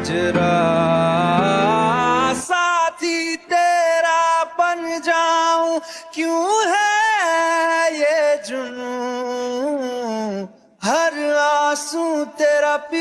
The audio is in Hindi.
माजरा साथी तेरा बन जाऊँ क्यों है ये जुनू हर आँसू तेरा पी